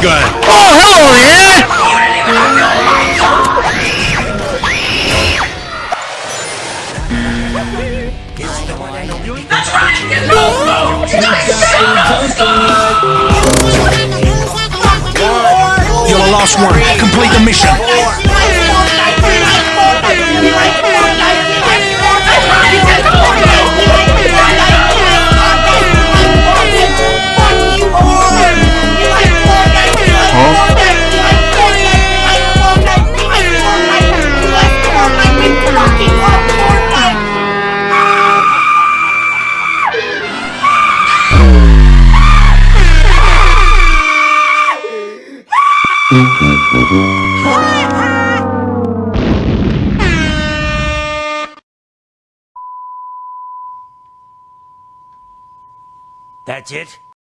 shotgun. Oh, hello there. That's right! You guys You're the last one. Complete the mission. That's it?